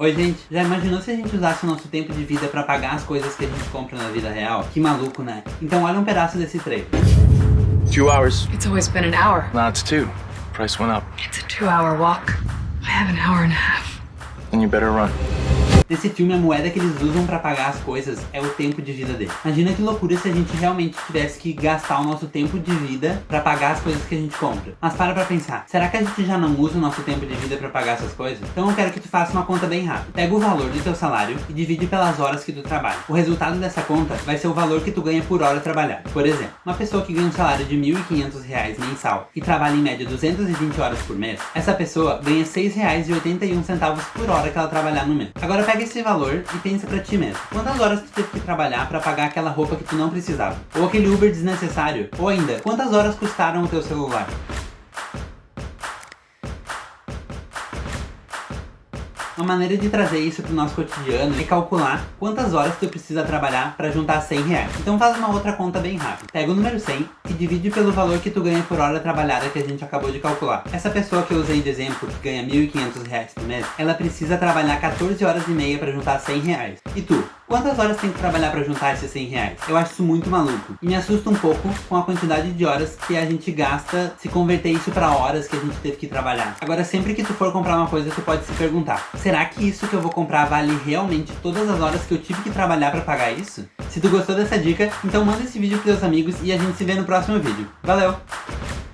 Oi gente, já imaginou se a gente usasse o nosso tempo de vida pra pagar as coisas que a gente compra na vida real? Que maluco, né? Então olha um pedaço desse trailer. Two hours. It's always been an hour. Now it's two. Price went up. It's a two-hour walk. I have an hour and a half. Then you better run. Nesse filme, a moeda que eles usam pra pagar as coisas é o tempo de vida dele. Imagina que loucura se a gente realmente tivesse que gastar o nosso tempo de vida pra pagar as coisas que a gente compra. Mas para pra pensar, será que a gente já não usa o nosso tempo de vida pra pagar essas coisas? Então eu quero que tu faça uma conta bem rápida. Pega o valor do teu salário e divide pelas horas que tu trabalha. O resultado dessa conta vai ser o valor que tu ganha por hora trabalhada. Por exemplo, uma pessoa que ganha um salário de R$ 1.500 mensal e trabalha em média 220 horas por mês, essa pessoa ganha R$ 6,81 por hora que ela trabalhar no mês. Agora pega esse valor e pensa pra ti mesmo. Quantas horas tu teve que trabalhar pra pagar aquela roupa que tu não precisava? Ou aquele Uber desnecessário? Ou ainda, quantas horas custaram o teu celular? Uma maneira de trazer isso pro nosso cotidiano é calcular quantas horas tu precisa trabalhar para juntar 100 reais. Então faz uma outra conta bem rápida. Pega o número 100 e divide pelo valor que tu ganha por hora trabalhada que a gente acabou de calcular. Essa pessoa que eu usei de exemplo, que ganha 1.500 reais por mês, ela precisa trabalhar 14 horas e meia para juntar 100 reais. E tu? Quantas horas tem que trabalhar para juntar esses 100 reais? Eu acho isso muito maluco. E me assusta um pouco com a quantidade de horas que a gente gasta se converter isso para horas que a gente teve que trabalhar. Agora, sempre que tu for comprar uma coisa, tu pode se perguntar, será que isso que eu vou comprar vale realmente todas as horas que eu tive que trabalhar para pagar isso? Se tu gostou dessa dica, então manda esse vídeo pros teus amigos e a gente se vê no próximo vídeo. Valeu!